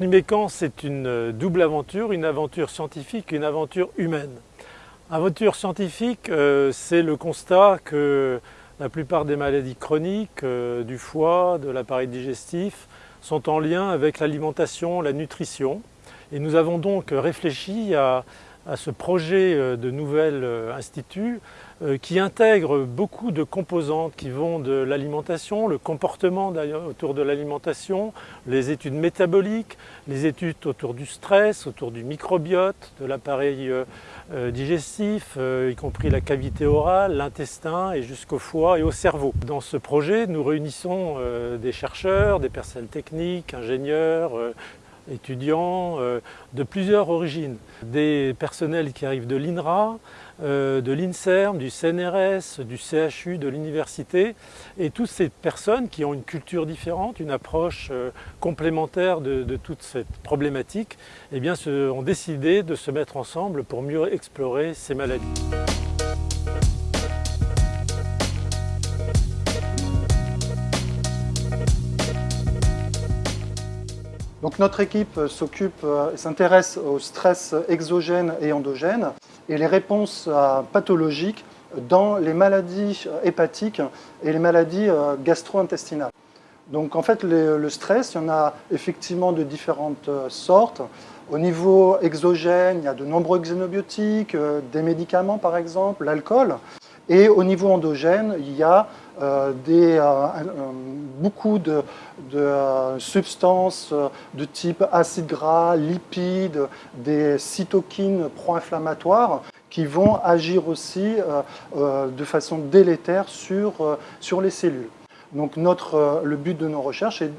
Numécan, c'est une double aventure, une aventure scientifique et une aventure humaine. Aventure scientifique, euh, c'est le constat que la plupart des maladies chroniques euh, du foie, de l'appareil digestif, sont en lien avec l'alimentation, la nutrition. Et nous avons donc réfléchi à, à ce projet euh, de nouvel institut euh, qui intègre beaucoup de composantes qui vont de l'alimentation, le comportement autour de l'alimentation, les études métaboliques, les études autour du stress, autour du microbiote, de l'appareil euh, euh, digestif, y compris la cavité orale, l'intestin et jusqu'au foie et au cerveau. Dans ce projet, nous réunissons des chercheurs, des personnels techniques, ingénieurs, étudiants de plusieurs origines. Des personnels qui arrivent de l'INRA, euh, de l'INSERM, du CNRS, du CHU, de l'université, et toutes ces personnes qui ont une culture différente, une approche euh, complémentaire de, toute cette problématique, eh bien, ont décidé de se mettre ensemble pour mieux explorer ces maladies. Donc notre équipe s'occupe, euh, s'intéresse au stress exogène et endogène et les réponses euh, pathologiques dans les maladies hépatiques et les maladies euh, gastro-intestinales. Donc en fait, le stress, il y en a effectivement de différentes sortes. Au niveau exogène, il y a de nombreux xénobiotiques, des médicaments par exemple, l'alcool. Et au niveau endogène, il y a euh, euh, beaucoup de, euh, substances de type acide gras, lipides, des cytokines pro-inflammatoires qui vont agir aussi de façon délétère sur, sur les cellules. Donc notre, le but de nos recherches est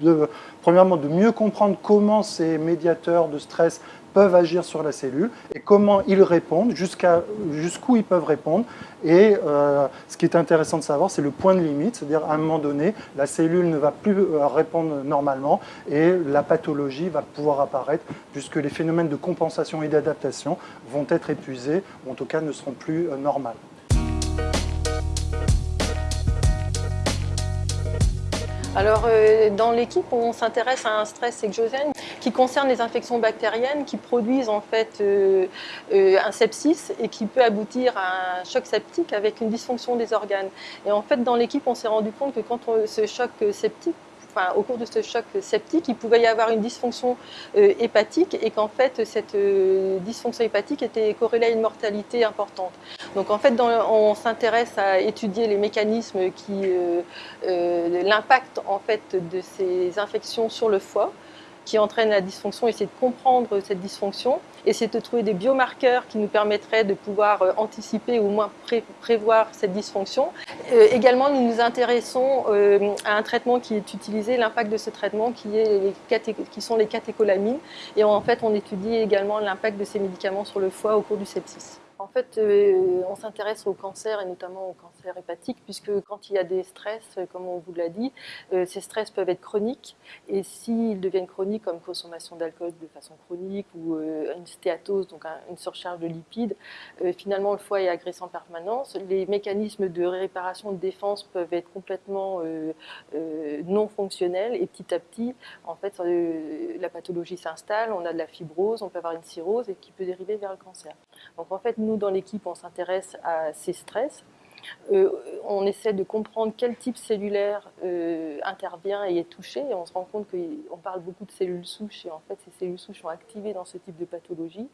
de, premièrement de mieux comprendre comment ces médiateurs de stress peuvent agir sur la cellule et comment ils répondent, jusqu'où ils peuvent répondre. Et euh, ce qui est intéressant de savoir, c'est le point de limite, c'est-à-dire à un moment donné, la cellule ne va plus euh, répondre normalement et la pathologie va pouvoir apparaître puisque les phénomènes de compensation et d'adaptation vont être épuisés, ou en tout cas ne seront plus euh, normaux. Alors, dans l'équipe, on s'intéresse à un stress exogène qui concerne les infections bactériennes qui produisent en fait euh, euh, un sepsis et qui peut aboutir à un choc septique avec une dysfonction des organes. Et en fait, dans l'équipe, on s'est rendu compte que quand ce choc septique Enfin, au cours de ce choc septique, il pouvait y avoir une dysfonction euh, hépatique et qu'en fait, cette dysfonction hépatique était corrélée à une mortalité importante. Donc en fait, on s'intéresse à étudier les mécanismes qui, l'impact en fait de ces infections sur le foie qui entraîne la dysfonction, essayer de comprendre cette dysfonction, essayer de trouver des biomarqueurs qui nous permettraient de pouvoir euh, anticiper ou au moins prévoir cette dysfonction. Euh, également, nous nous intéressons euh, à un traitement qui est utilisé, l'impact de ce traitement qui, est les qui sont les catécholamines. Et en fait, on étudie également l'impact de ces médicaments sur le foie au cours du sepsis. En fait, euh, on s'intéresse au cancer et notamment au cancer hépatique puisque quand il y a des stress, comme on vous l'a dit, euh, ces stress peuvent être chroniques et s'ils deviennent chroniques comme consommation d'alcool de façon chronique ou euh, une stéatose, donc une surcharge de lipides, finalement le foie est agressé en permanence. Les mécanismes de réparation de défense peuvent être complètement non fonctionnels et petit à petit, en fait, la pathologie s'installe, on a de la fibrose, on peut avoir une cirrhose et qui peut dériver vers le cancer. Donc en fait, nous, dans l'équipe, on s'intéresse à ces stress. Euh, on essaie de comprendre quel type cellulaire euh, intervient et est touché. Et on se rend compte qu'on parle beaucoup de cellules souches et en fait ces cellules souches sont activées dans ce type de pathologie.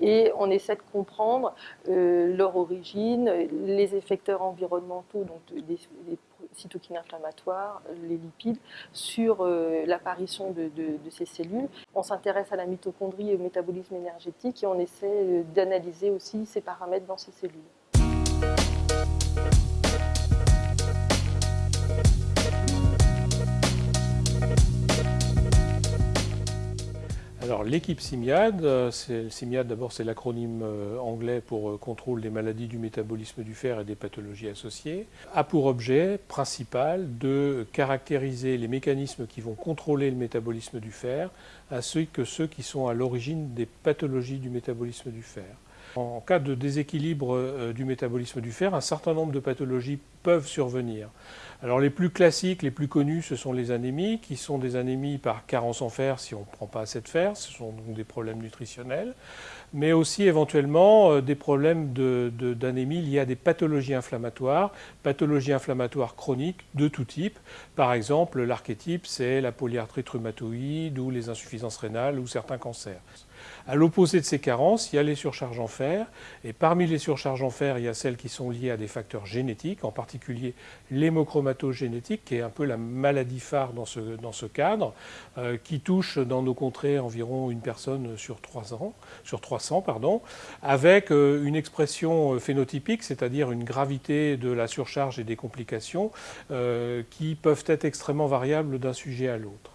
Et on essaie de comprendre euh, leur origine, les effecteurs environnementaux, donc les, cytokines inflammatoires, les lipides, sur l'apparition de, de, ces cellules. On s'intéresse à la mitochondrie et au métabolisme énergétique et on essaie d'analyser aussi ces paramètres dans ces cellules. L'équipe CIMIAD, euh, d'abord c'est l'acronyme euh, anglais pour euh, contrôle des maladies du métabolisme du fer et des pathologies associées, a pour objet principal de caractériser les mécanismes qui vont contrôler le métabolisme du fer, ainsi que ceux qui sont à l'origine des pathologies du métabolisme du fer. En cas de déséquilibre du métabolisme du fer, un certain nombre de pathologies peuvent survenir. Alors les plus classiques, les plus connus, ce sont les anémies, qui sont des anémies par carence en fer si on ne prend pas assez de fer, ce sont donc des problèmes nutritionnels, mais aussi éventuellement euh, des problèmes d'anémie liés à des pathologies inflammatoires, pathologies inflammatoires chroniques de tout type. Par exemple, l'archétype, c'est la polyarthrite rhumatoïde ou les insuffisances rénales ou certains cancers. À l'opposé de ces carences, il y a les surcharges en fer. Et parmi les surcharges en fer, il y a celles qui sont liées à des facteurs génétiques, en particulier l'hémochromatogénétique, qui est un peu la maladie phare dans ce, cadre, euh, qui touche dans nos contrées environ une personne sur, 3 ans, sur 300, pardon, avec euh, une expression phénotypique, c'est-à-dire une gravité de la surcharge et des complications, euh, qui peuvent être extrêmement variables d'un sujet à l'autre.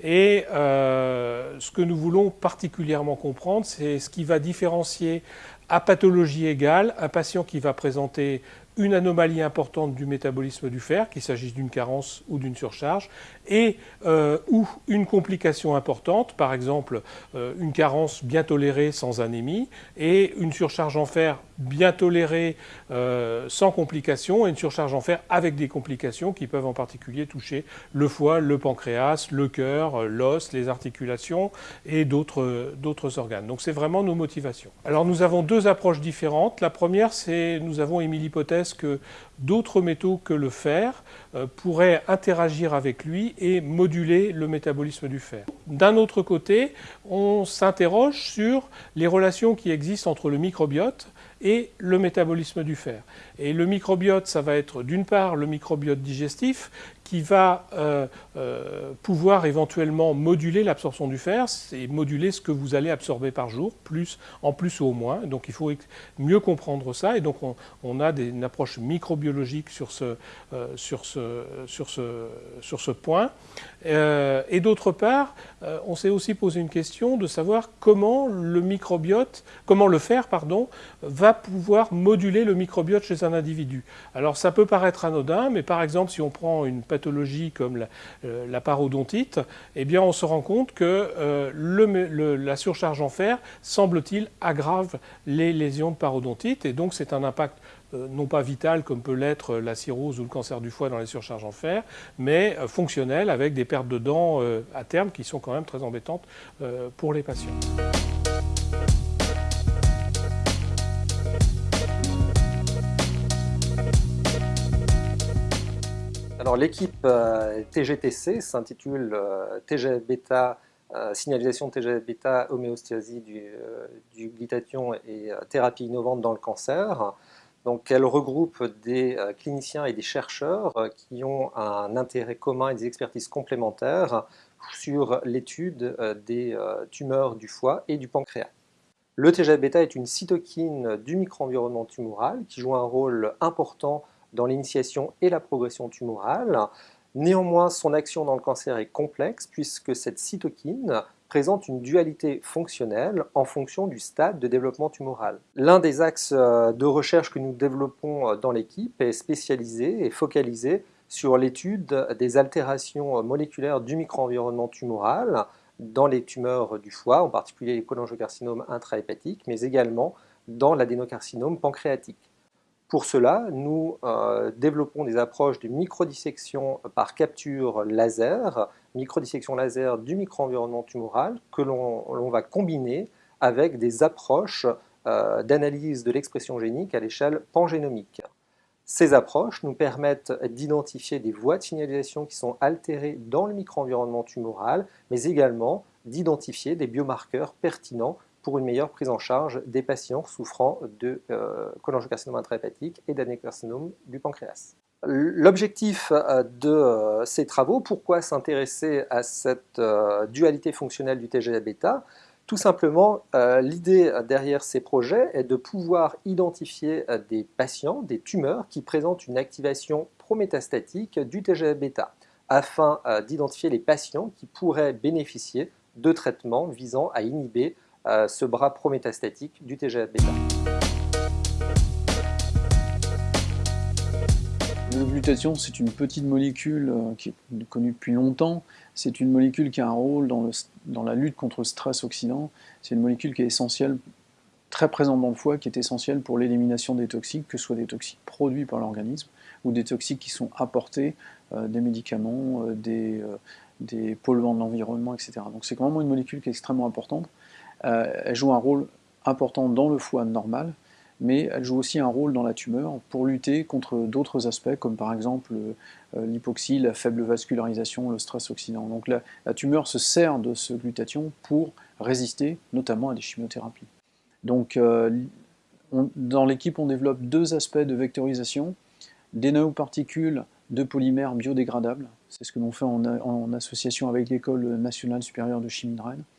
Et euh, ce que nous voulons particulièrement comprendre, c'est ce qui va différencier à pathologie égale un patient qui va présenter une anomalie importante du métabolisme du fer, qu'il s'agisse d'une carence ou d'une surcharge, et euh, ou une complication importante, par exemple euh, une carence bien tolérée sans anémie, et une surcharge en fer bien tolérée euh, sans complication, et une surcharge en fer avec des complications qui peuvent en particulier toucher le foie, le pancréas, le cœur, l'os, les articulations et d'autres organes. Donc c'est vraiment nos motivations. Alors nous avons deux approches différentes. La première, c'est nous avons émis l'hypothèse que d'autres métaux que le fer euh, pourraient interagir avec lui et moduler le métabolisme du fer. D'un autre côté, on s'interroge sur les relations qui existent entre le microbiote et le métabolisme du fer. Et le microbiote, ça va être d'une part le microbiote digestif qui va euh, euh, pouvoir éventuellement moduler l'absorption du fer, c'est moduler ce que vous allez absorber par jour, plus, en plus ou au moins. Donc il faut mieux comprendre ça. Et donc on, a une approche microbiologique sur ce, euh, sur ce, point. et d'autre part, on s'est aussi posé une question de savoir comment le microbiote, comment le fer, pardon, va pouvoir moduler le microbiote chez un individu. Alors ça peut paraître anodin, mais par exemple si on prend une comme euh, la, parodontite, eh bien on se rend compte que euh, la surcharge en fer, semble-t-il, aggrave les lésions de parodontite et donc c'est un impact euh, non pas vital comme peut l'être la cirrhose ou le cancer du foie dans les surcharges en fer, mais fonctionnel avec des pertes de dents à terme qui sont quand même très embêtantes pour les patients. Alors l'équipe euh, TGTC s'intitule euh, TGF-bêta, euh, signalisation de TGF-bêta, homéostasie du, du, glutathion et thérapie innovante dans le cancer. Donc elle regroupe des cliniciens et des chercheurs qui ont un intérêt commun et des expertises complémentaires sur l'étude des tumeurs du foie et du pancréas. Le TGF-bêta est une cytokine du microenvironnement tumoral qui joue un rôle important dans l'initiation et la progression tumorale. Néanmoins, son action dans le cancer est complexe puisque cette cytokine présente une dualité fonctionnelle en fonction du stade de développement tumoral. L'un des axes euh, de recherche que nous développons euh, dans l'équipe est spécialisé et focalisé sur l'étude des altérations moléculaires du microenvironnement tumoral dans les tumeurs du foie, en particulier les cholangiocarcinomes intrahépatique, mais également dans l'adénocarcinome pancréatique. Pour cela, nous euh, développons des approches de microdissection par capture laser, microdissection laser du microenvironnement tumoral que l'on va combiner avec des approches euh, d'analyse de l'expression génique à l'échelle pangénomique. Ces approches nous permettent d'identifier des voies de signalisation qui sont altérées dans le microenvironnement tumoral, mais également d'identifier des biomarqueurs pertinents pour une meilleure prise en charge des patients souffrant de euh, cholangiocarcinome intrahépatique et d'adénocarcinome du pancréas. L'objectif euh, de euh, ces travaux, pourquoi s'intéresser à cette dualité fonctionnelle du TGA-bêta Tout simplement, l'idée derrière ces projets est de pouvoir identifier des patients, des tumeurs qui présentent une activation prométastatique du TGA-bêta afin d'identifier les patients qui pourraient bénéficier de traitements visant à inhiber ce bras prométastatique du TGF-bêta. Le glutathion, c'est une petite molécule euh, qui est connue depuis longtemps. C'est une molécule qui a un rôle dans, la lutte contre le stress oxydant. C'est une molécule qui est essentielle très présente dans le foie qui est essentielle pour l'élimination des toxiques, que ce soit des toxiques produits par l'organisme ou des toxiques qui sont apportés, des médicaments, des, des polluants de l'environnement, etc. Donc c'est vraiment une molécule qui est extrêmement importante. Elle joue un rôle important dans le foie normal, mais elle joue aussi un rôle dans la tumeur pour lutter contre d'autres aspects, comme par exemple euh, l'hypoxie, la faible vascularisation, le stress oxydant. Donc la, tumeur se sert de ce glutathion pour résister notamment à des chimiothérapies. Donc euh, dans l'équipe, on développe deux aspects de vectorisation, des nanoparticules de polymères biodégradables, c'est ce que l'on fait en, association avec l'École nationale supérieure de chimie de Rennes, euh,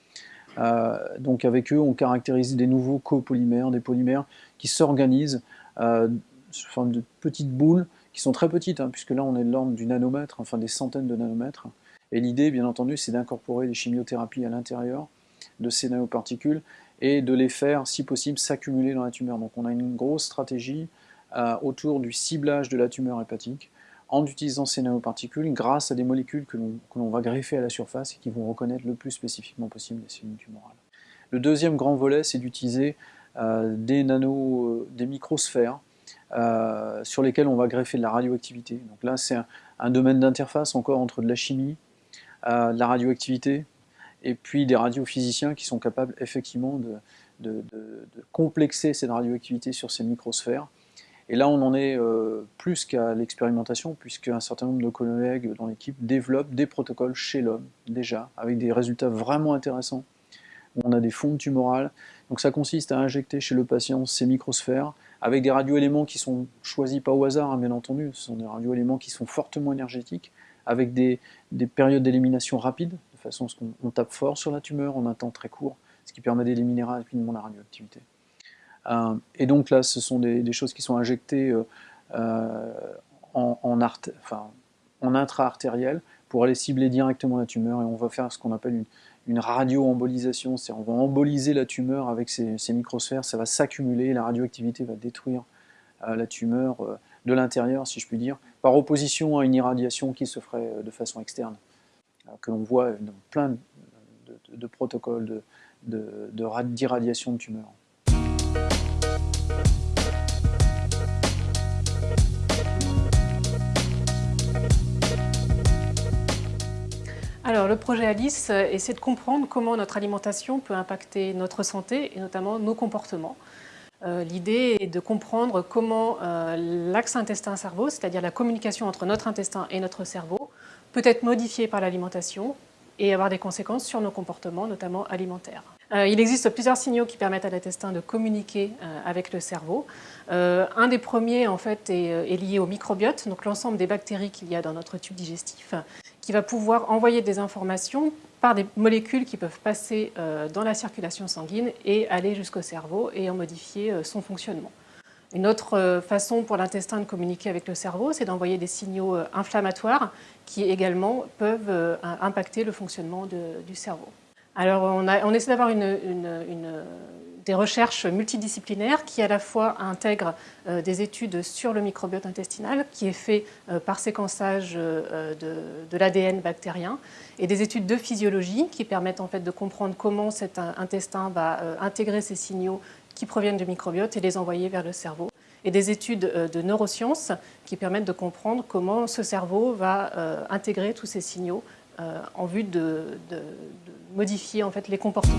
donc avec eux, on caractérise des nouveaux copolymères, des polymères qui s'organisent euh, sous forme de petites boules, qui sont très petites, hein, puisque là on est de l'ordre du nanomètre, enfin des centaines de nanomètres. Et l'idée, bien entendu, c'est d'incorporer des chimiothérapies à l'intérieur de ces nanoparticules et de les faire, si possible, s'accumuler dans la tumeur. Donc on a une grosse stratégie euh, autour du ciblage de la tumeur hépatique, en utilisant ces nanoparticules grâce à des molécules que l'on va greffer à la surface et qui vont reconnaître le plus spécifiquement possible les cellules tumorales. Le deuxième grand volet, c'est d'utiliser euh, des nano, euh, microsphères euh, sur lesquelles on va greffer de la radioactivité. Donc là, c'est un, domaine d'interface encore entre de la chimie, de la radioactivité, et puis des radiophysiciens qui sont capables effectivement de complexer cette radioactivité sur ces microsphères et là, on en est euh, plus qu'à l'expérimentation, puisque un certain nombre de collègues dans l'équipe développent des protocoles chez l'homme, déjà, avec des résultats vraiment intéressants. On a des fonds tumorales. Donc ça consiste à injecter chez le patient ces microsphères, avec des radioéléments qui sont choisis pas au hasard, hein, bien entendu. Ce sont des radioéléments qui sont fortement énergétiques, avec des périodes d'élimination rapides, de façon à ce qu'on tape fort sur la tumeur en un temps très court, ce qui permet d'éliminer rapidement la radioactivité. Euh, et donc là, ce sont des, choses qui sont injectées euh, euh, en, intra-artériel pour aller cibler directement la tumeur. Et on va faire ce qu'on appelle une, une radio-embolisation, c'est-à-dire on va emboliser la tumeur avec ces, microsphères, ça va s'accumuler, la radioactivité va détruire la tumeur de l'intérieur, si je puis dire, par opposition à une irradiation qui se ferait de façon externe, que l'on voit dans plein de, protocoles d'irradiation de, de tumeurs. Alors, le projet Alice euh, essaie de comprendre comment notre alimentation peut impacter notre santé et notamment nos comportements. Euh, l'idée est de comprendre comment euh, l'axe intestin-cerveau, c'est-à-dire la communication entre notre intestin et notre cerveau, peut être modifiée par l'alimentation et avoir des conséquences sur nos comportements, notamment alimentaires. Il existe plusieurs signaux qui permettent à l'intestin de communiquer avec le cerveau. un des premiers, en fait, est, lié au microbiote, donc l'ensemble des bactéries qu'il y a dans notre tube digestif, qui va pouvoir envoyer des informations par des molécules qui peuvent passer euh, dans la circulation sanguine et aller jusqu'au cerveau et en modifier euh, son fonctionnement. Une autre euh, façon pour l'intestin de communiquer avec le cerveau, c'est d'envoyer des signaux inflammatoires qui également peuvent impacter le fonctionnement du cerveau. Alors on, essaie d'avoir des recherches multidisciplinaires qui à la fois intègrent euh, des études sur le microbiote intestinal qui est fait euh, par séquençage euh, de, l'ADN bactérien et des études de physiologie qui permettent en fait de comprendre comment cet intestin va intégrer ces signaux qui proviennent du microbiote et les envoyer vers le cerveau et des études de neurosciences qui permettent de comprendre comment ce cerveau va intégrer tous ces signaux en vue de, modifier les comportements.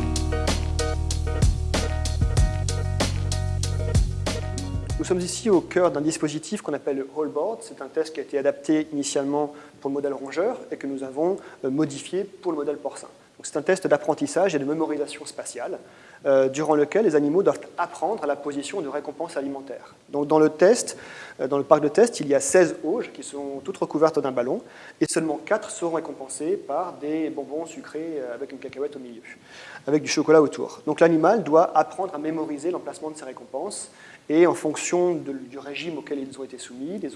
Nous sommes ici au cœur d'un dispositif qu'on appelle le Hallboard. C'est un test qui a été adapté initialement pour le modèle rongeur et que nous avons euh, modifié pour le modèle porcin. C'est un test d'apprentissage et de mémorisation spatiale euh, durant lequel les animaux doivent apprendre la position de récompense alimentaire. Donc dans le test, euh, dans le parc de test, il y a 16 auges qui sont toutes recouvertes d'un ballon et seulement 4 seront récompensées par des bonbons sucrés avec une cacahuète au milieu, avec du chocolat autour. Donc l'animal doit apprendre à mémoriser l'emplacement de ses récompenses et en fonction du régime auquel ils ont été soumis, des,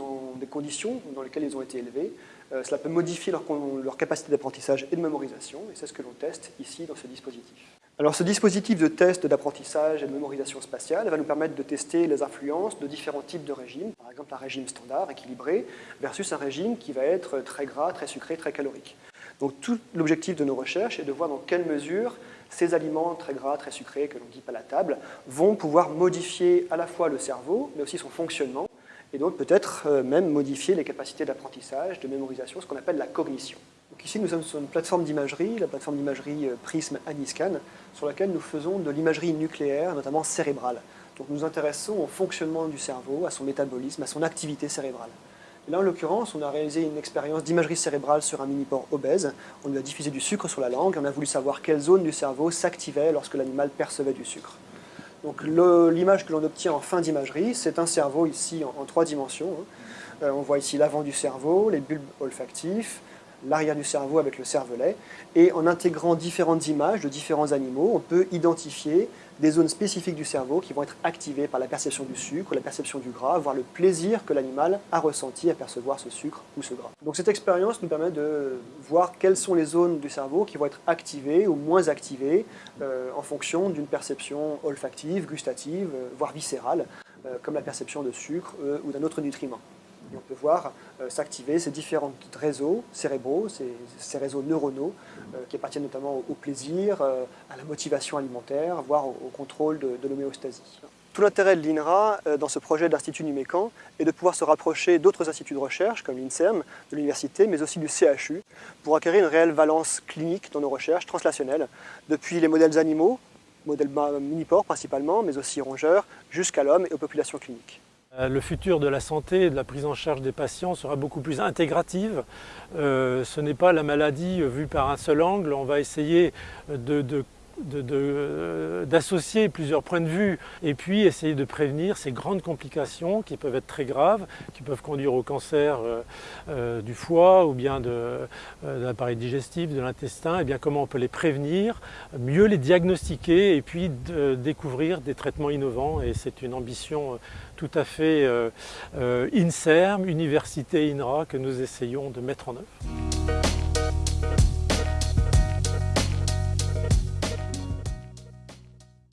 conditions dans lesquelles ils ont été élevés, euh, cela peut modifier leur capacité d'apprentissage et de mémorisation, et c'est ce que l'on teste ici dans ce dispositif. Alors ce dispositif de test d'apprentissage et de mémorisation spatiale va nous permettre de tester les influences de différents types de régimes, par exemple un régime standard, équilibré, versus un régime qui va être très gras, très sucré, très calorique. Donc tout l'objectif de nos recherches est de voir dans quelle mesure ces aliments très gras, très sucrés que l'on dit palatable vont pouvoir modifier à la fois le cerveau, mais aussi son fonctionnement, et donc peut-être euh, même modifier les capacités d'apprentissage, de mémorisation, ce qu'on appelle la cognition. Donc ici, nous sommes sur une plateforme d'imagerie, la plateforme d'imagerie euh, Prism Aniscan, sur laquelle nous faisons de l'imagerie nucléaire, notamment cérébrale. Donc nous nous intéressons au fonctionnement du cerveau, à son métabolisme, à son activité cérébrale. Là, en l'occurrence, on a réalisé une expérience d'imagerie cérébrale sur un mini-porc obèse. On lui a diffusé du sucre sur la langue et on a voulu savoir quelle zone du cerveau s'activait lorsque l'animal percevait du sucre. Donc l'image que l'on obtient en fin d'imagerie, c'est un cerveau ici en, trois dimensions. Hein. Euh, on voit ici l'avant du cerveau, les bulbes olfactifs, l'arrière du cerveau avec le cervelet. Et en intégrant différentes images de différents animaux, on peut identifier des zones spécifiques du cerveau qui vont être activées par la perception du sucre, la perception du gras, voire le plaisir que l'animal a ressenti à percevoir ce sucre ou ce gras. Donc cette expérience nous permet de voir quelles sont les zones du cerveau qui vont être activées ou moins activées euh, en fonction d'une perception olfactive, gustative, euh, voire viscérale, euh, comme la perception de sucre ou d'un autre nutriment on peut voir euh, s'activer ces différents réseaux cérébraux, ces, réseaux neuronaux, euh, qui appartiennent notamment au, plaisir, euh, à la motivation alimentaire, voire au, contrôle de, l'homéostasie. Tout l'intérêt de l'INRA dans ce projet d'Institut Numécan est de pouvoir se rapprocher d'autres instituts de recherche comme l'INSERM, de l'université, mais aussi du CHU, pour acquérir une réelle valence clinique dans nos recherches translationnelles, depuis les modèles animaux, modèles mini-porcs principalement, mais aussi rongeurs, jusqu'à l'homme et aux populations cliniques. Euh, le futur de la santé et de la prise en charge des patients sera beaucoup plus intégrative. Euh, ce n'est pas la maladie vue par un seul angle. On va essayer de, d'associer plusieurs points de vue et puis essayer de prévenir ces grandes complications qui peuvent être très graves, qui peuvent conduire au cancer euh, euh, du foie ou bien de, l'appareil digestif, de l'intestin, et bien comment on peut les prévenir, mieux les diagnostiquer et puis découvrir des traitements innovants et c'est une ambition tout à fait INSERM, Université INRA que nous essayons de mettre en œuvre.